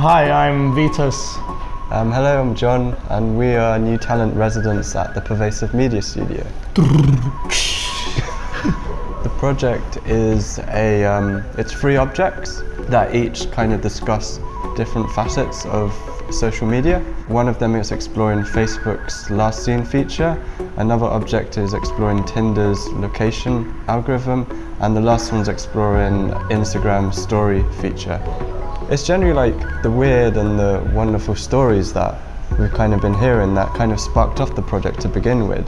Hi, I'm Vitas. Um, hello, I'm John, and we are new talent residents at the Pervasive Media Studio. the project is a um, it's three objects that each kind of discuss different facets of social media. One of them is exploring Facebook's last seen feature, another object is exploring Tinder's location algorithm, and the last one's exploring Instagram's story feature. It's generally like the weird and the wonderful stories that we've kind of been hearing that kind of sparked off the project to begin with.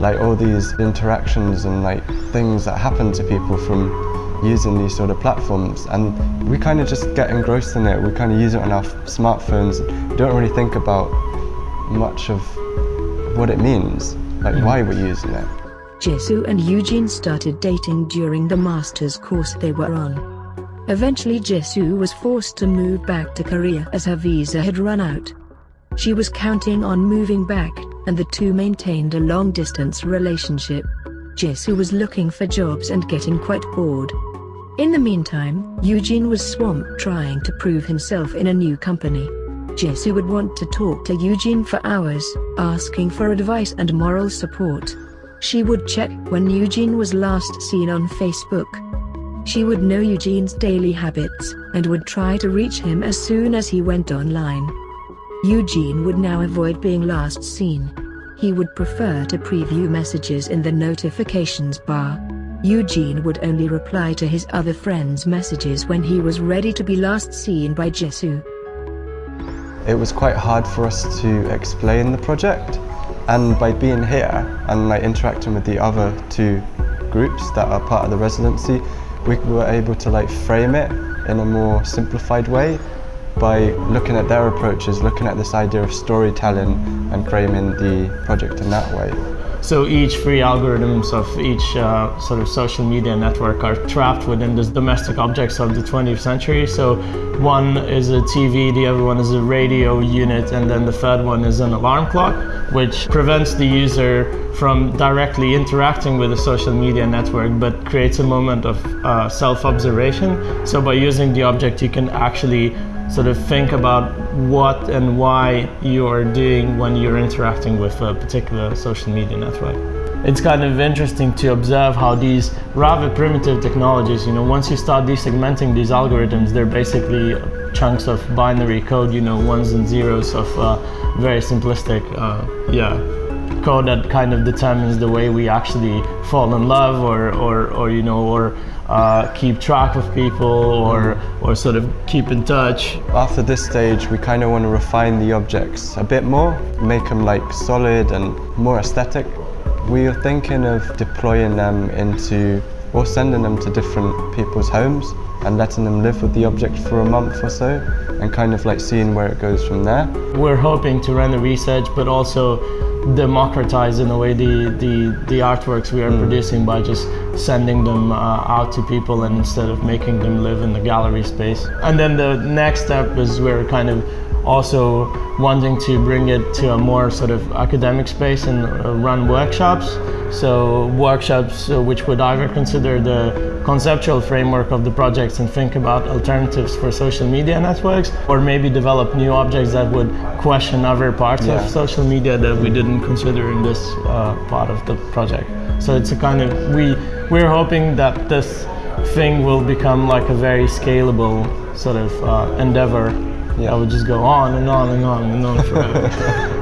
Like all these interactions and like things that happen to people from using these sort of platforms and we kind of just get engrossed in it. We kind of use it on our smartphones. We don't really think about much of what it means, like why we're using it. Jisoo and Eugene started dating during the master's course they were on. Eventually Jisoo was forced to move back to Korea as her visa had run out. She was counting on moving back, and the two maintained a long-distance relationship. Jisoo was looking for jobs and getting quite bored. In the meantime, Eugene was swamped trying to prove himself in a new company. Jisoo would want to talk to Eugene for hours, asking for advice and moral support. She would check when Eugene was last seen on Facebook, she would know Eugene's daily habits, and would try to reach him as soon as he went online. Eugene would now avoid being last seen. He would prefer to preview messages in the notifications bar. Eugene would only reply to his other friends' messages when he was ready to be last seen by Jisoo. It was quite hard for us to explain the project, and by being here and like interacting with the other two groups that are part of the residency, we were able to like frame it in a more simplified way by looking at their approaches, looking at this idea of storytelling and framing the project in that way. So each free algorithms of each uh, sort of social media network are trapped within the domestic objects of the 20th century. So one is a TV, the other one is a radio unit, and then the third one is an alarm clock, which prevents the user from directly interacting with a social media network, but creates a moment of uh, self-observation. So by using the object, you can actually sort of think about what and why you are doing when you're interacting with a particular social media network. It's kind of interesting to observe how these rather primitive technologies, you know, once you start desegmenting these algorithms, they're basically chunks of binary code, you know, ones and zeros of uh, very simplistic, uh, yeah, code that kind of determines the way we actually fall in love or, or, or you know, or uh, keep track of people or, or sort of keep in touch. After this stage, we kind of want to refine the objects a bit more, make them like solid and more aesthetic. We are thinking of deploying them into or sending them to different people's homes and letting them live with the object for a month or so and kind of like seeing where it goes from there. We're hoping to run the research but also democratize in a way the, the, the artworks we are mm. producing by just sending them uh, out to people and instead of making them live in the gallery space. And then the next step is we're kind of also wanting to bring it to a more sort of academic space and uh, run workshops. So workshops uh, which would either consider the conceptual framework of the projects and think about alternatives for social media networks, or maybe develop new objects that would question other parts yeah. of social media that we didn't consider in this uh, part of the project. So it's a kind of, we, we're hoping that this thing will become like a very scalable sort of uh, endeavor yeah. I would just go on and on and on and on forever.